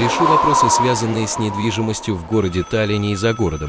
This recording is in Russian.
Решу вопросы, связанные с недвижимостью в городе Таллине и за городом.